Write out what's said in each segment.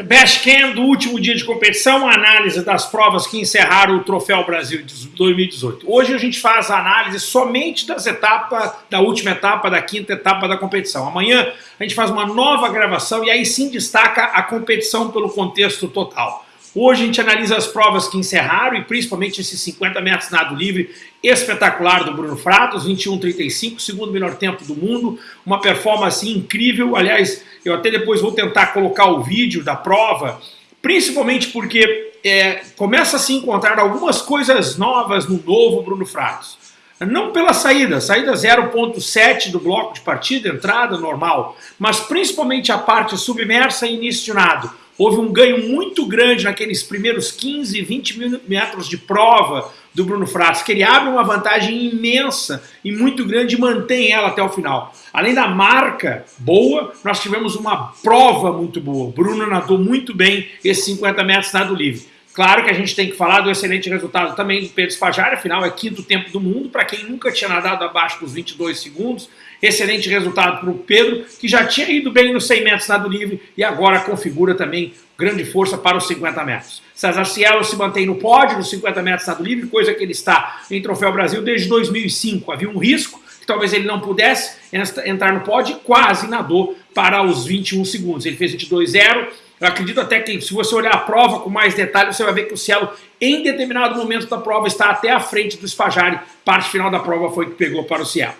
Bashcam do último dia de competição, análise das provas que encerraram o Troféu Brasil de 2018. Hoje a gente faz a análise somente das etapas, da última etapa, da quinta etapa da competição. Amanhã a gente faz uma nova gravação e aí sim destaca a competição pelo contexto total. Hoje a gente analisa as provas que encerraram e principalmente esses 50 metros nado livre espetacular do Bruno Fratos, 21,35, segundo melhor tempo do mundo, uma performance incrível, aliás, eu até depois vou tentar colocar o vídeo da prova, principalmente porque é, começa a se encontrar algumas coisas novas no novo Bruno Fratos. Não pela saída, saída 0.7 do bloco de partida, entrada normal, mas principalmente a parte submersa e início de nado houve um ganho muito grande naqueles primeiros 15, 20 metros de prova do Bruno Fratos, que ele abre uma vantagem imensa e muito grande e mantém ela até o final. Além da marca boa, nós tivemos uma prova muito boa. Bruno nadou muito bem esses 50 metros nado livre. Claro que a gente tem que falar do excelente resultado também do Pedro Spajari, afinal é quinto tempo do mundo, para quem nunca tinha nadado abaixo dos 22 segundos. Excelente resultado para o Pedro, que já tinha ido bem nos 100 metros nado livre e agora configura também grande força para os 50 metros. César Cielo se mantém no pódio nos 50 metros nado livre, coisa que ele está em Troféu Brasil desde 2005. Havia um risco que talvez ele não pudesse entrar no pódio e quase nadou para os 21 segundos. Ele fez 22,0 eu acredito até que se você olhar a prova com mais detalhes, você vai ver que o Cielo, em determinado momento da prova, está até à frente do Spajari. Parte final da prova foi que pegou para o Cielo.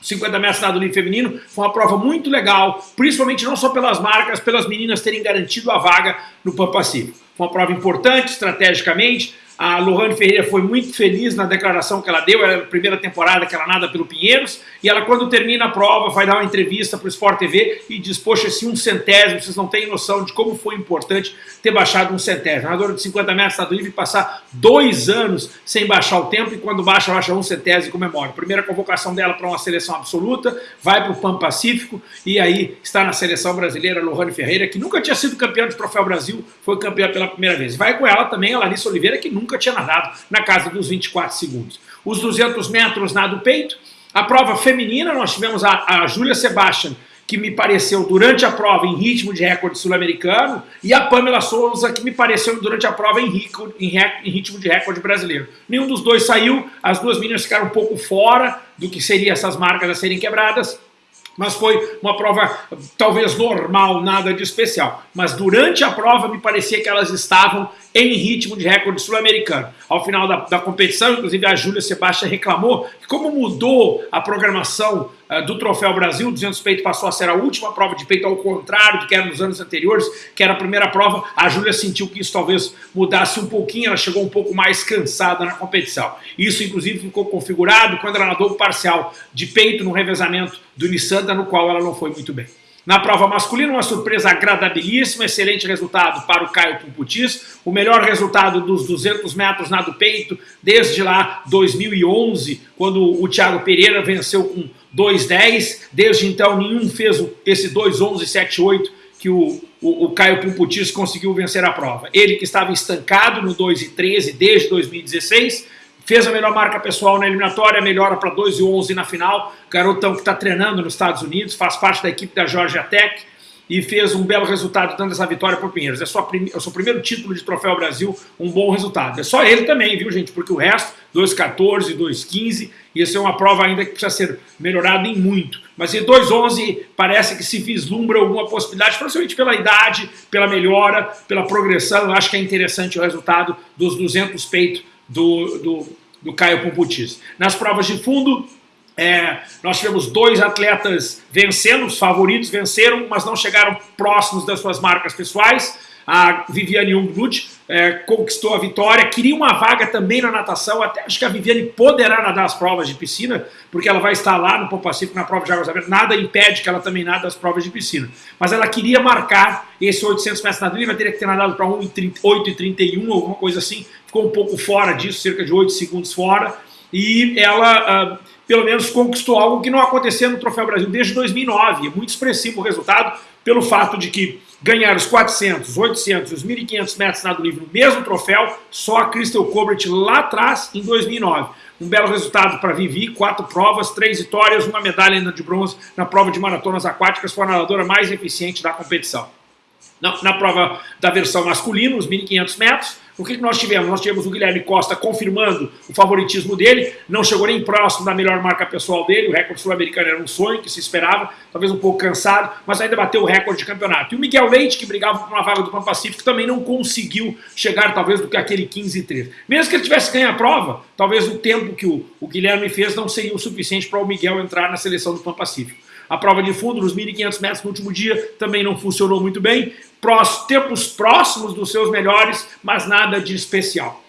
50 metros nado livre feminino foi uma prova muito legal, principalmente não só pelas marcas, pelas meninas terem garantido a vaga no Pan Pacífico. Foi uma prova importante estrategicamente, a Lohane Ferreira foi muito feliz na declaração que ela deu, era a primeira temporada que ela nada pelo Pinheiros, e ela quando termina a prova vai dar uma entrevista para o Sport TV e diz, poxa, esse um centésimo, vocês não têm noção de como foi importante ter baixado um centésimo. Nadadora de 50 metros está livre passar dois anos sem baixar o tempo e quando baixa, baixa um centésimo e comemora. Primeira convocação dela para uma seleção absoluta, vai para o Pan Pacífico e aí está na seleção brasileira Lohane Ferreira, que nunca tinha sido campeã de Troféu Brasil, foi campeã pela primeira vez. Vai com ela também a Larissa Oliveira, que nunca nunca tinha nadado na casa dos 24 segundos. Os 200 metros nado peito, a prova feminina, nós tivemos a, a Júlia Sebastian, que me pareceu durante a prova em ritmo de recorde sul-americano, e a Pamela Souza, que me pareceu durante a prova em, rico, em, em, ritmo de recorde brasileiro. Nenhum dos dois saiu, as duas meninas ficaram um pouco fora do que seriam essas marcas a serem quebradas, mas foi uma prova talvez normal, nada de especial. Mas durante a prova me parecia que elas estavam em ritmo de recorde sul-americano. Ao final da, da, competição, inclusive a Júlia Sebastião reclamou que como mudou a programação do Troféu Brasil, 200 peito passou a ser a última prova de peito, ao contrário do que era nos anos anteriores, que era a primeira prova, a Júlia sentiu que isso talvez mudasse um pouquinho, ela chegou um pouco mais cansada na competição. Isso inclusive ficou configurado quando ela nadou parcial de peito no revezamento do Nissanda, no qual ela não foi muito bem. Na prova masculina, uma surpresa agradabilíssima, excelente resultado para o Caio Pumputis, o melhor resultado dos 200 metros nado peito desde lá 2011, quando o Thiago Pereira venceu com 2,10, desde então nenhum fez esse 2,11,78 que o, o, o Caio Pumputis conseguiu vencer a prova. Ele que estava estancado no 2,13 desde 2016, fez a melhor marca pessoal na eliminatória, melhora para 2 e 11 na final, garotão que está treinando nos Estados Unidos, faz parte da equipe da Georgia Tech e fez um belo resultado dando essa vitória para o Pinheiros. É, só é o seu primeiro título de Troféu Brasil, um bom resultado. É só ele também, viu gente, porque o resto, 2,14, 2,15, isso é uma prova ainda que precisa ser melhorada em muito. Mas em 2,11 parece que se vislumbra alguma possibilidade, principalmente pela idade, pela melhora, pela progressão, eu acho que é interessante o resultado dos 200 peitos do, do, do Caio Pumputis. Nas provas de fundo, é, nós tivemos dois atletas vencendo, os favoritos venceram, mas não chegaram próximos das suas marcas pessoais. A Viviane Jungblut é, conquistou a vitória, queria uma vaga também na natação, até acho que a Viviane poderá nadar as provas de piscina, porque ela vai estar lá no Pão Pacífico na prova de águas abertas, nada impede que ela também nade as provas de piscina. Mas ela queria marcar esse 800 metros nado livre, teria que ter nadado para 8,31, alguma coisa assim, ficou um pouco fora disso, cerca de 8 segundos fora, e ela... Uh, pelo menos conquistou algo que não acontecia no Troféu Brasil desde 2009. É muito expressivo o resultado, pelo fato de que ganhar os 400, 800 os 1.500 metros nado livre no mesmo troféu, só a Crystal Colbert lá atrás, em 2009. Um belo resultado para Vivi, quatro provas, três vitórias, uma medalha ainda de bronze na prova de maratonas aquáticas, foi a nadadora mais eficiente da competição. Na, na prova da versão masculina, os 1.500 metros, o que, nós tivemos? Nós tivemos o Guilherme Costa confirmando o favoritismo dele, não chegou nem próximo da melhor marca pessoal dele, o recorde sul-americano era um sonho que se esperava, talvez um pouco cansado, mas ainda bateu o recorde de campeonato. E o Miguel Leite, que brigava por uma vaga do Pan Pacífico, também não conseguiu chegar talvez do que aquele 15 e 3. Mesmo que ele tivesse ganho a prova, talvez o tempo que o, o Guilherme fez não seria o suficiente para o Miguel entrar na seleção do Pan Pacífico. A prova de fundo, nos 1.500 metros no último dia, também não funcionou muito bem. Tempos próximos dos seus melhores, mas nada de especial.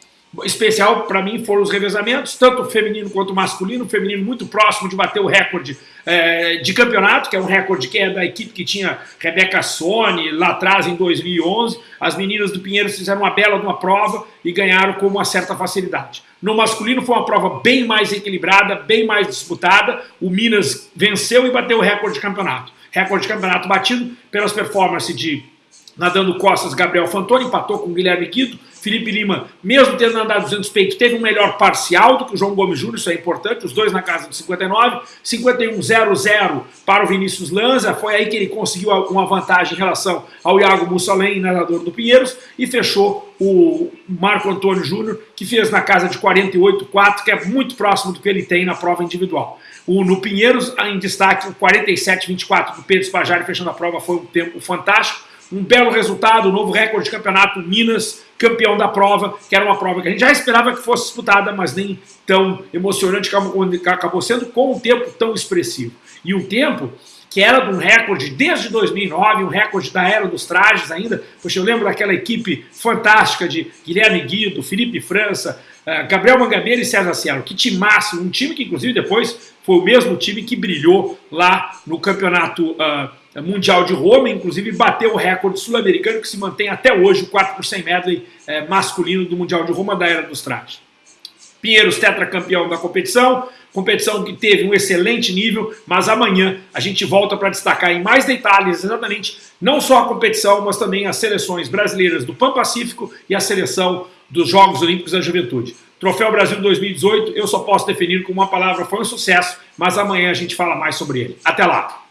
Especial para mim foram os revezamentos, tanto feminino quanto masculino, feminino muito próximo de bater o recorde é, de campeonato, que é um recorde que é da equipe que tinha Rebeca Sone lá atrás em 2011. As meninas do Pinheiros fizeram uma bela uma prova e ganharam com uma certa facilidade. No masculino foi uma prova bem mais equilibrada, bem mais disputada. O Minas venceu e bateu o recorde de campeonato. Recorde de campeonato batido pelas performances de nadando costas, Gabriel Fantoni empatou com Guilherme Quito. Felipe Lima, mesmo tendo andado 200 peitos, teve um melhor parcial do que o João Gomes Júnior, isso é importante, os dois na casa de 59. 51-0-0 para o Vinícius Lanza, foi aí que ele conseguiu uma vantagem em relação ao Iago Mussolem, nadador do Pinheiros, e fechou o Marco Antônio Júnior, que fez na casa de 48-4, que é muito próximo do que ele tem na prova individual. O, no Pinheiros, em destaque, o 47-24 do Pedro Spajari, fechando a prova, foi um tempo fantástico um belo resultado, um novo recorde de campeonato, Minas campeão da prova, que era uma prova que a gente já esperava que fosse disputada, mas nem tão emocionante, acabou sendo com um tempo tão expressivo. E um tempo que era de um recorde desde 2009, um recorde da Era dos Trajes ainda, poxa, eu lembro daquela equipe fantástica de Guilherme Guido, Felipe França, eh, Gabriel Mangabeira e César Cielo, que timasse, um time que inclusive depois foi o mesmo time que brilhou lá no campeonato uh, mundial de Roma, inclusive bateu o recorde sul-americano que se mantém até hoje, o 4 por 100 medley é, masculino do mundial de Roma da Era dos Trajes. Pinheiros tetracampeão da competição, competição que teve um excelente nível, mas amanhã a gente volta para destacar em mais detalhes exatamente não só a competição, mas também as seleções brasileiras do Pan-Pacífico e a seleção dos Jogos Olímpicos da Juventude. Troféu Brasil 2018, eu só posso definir como uma palavra, foi um sucesso, mas amanhã a gente fala mais sobre ele. Até lá!